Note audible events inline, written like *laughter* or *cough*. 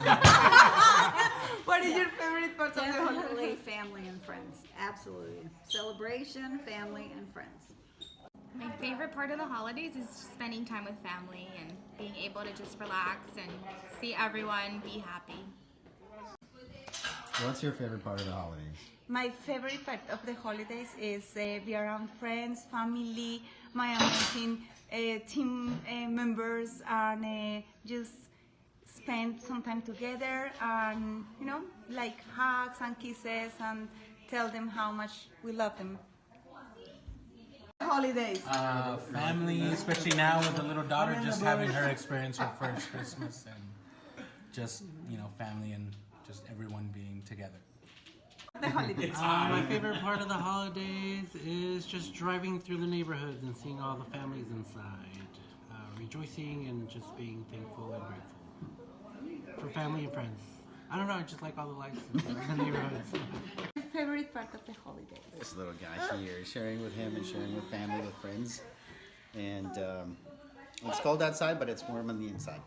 *laughs* what is your favorite part Definitely of the holiday? family and friends. Absolutely. Celebration, family, and friends. My favorite part of the holidays is spending time with family and being able to just relax and see everyone be happy. What's your favorite part of the holidays? My favorite part of the holidays is uh, be around friends, family, my amazing uh, team uh, members, and uh, just spend some time together, and you know, like hugs and kisses, and tell them how much we love them. Holidays. uh, family, especially now with the little daughter, just having her experience her first Christmas and just you know family and just everyone being together. The holidays. Uh, my favorite part of the holidays is just driving through the neighborhoods and seeing all the families inside, uh, rejoicing and just being thankful and grateful for family and friends. I don't know, I just like all the lights in the neighborhoods. Favorite part of the holidays. This little guy here, sharing with him and sharing with family, with friends. And um, it's cold outside, but it's warm on the inside.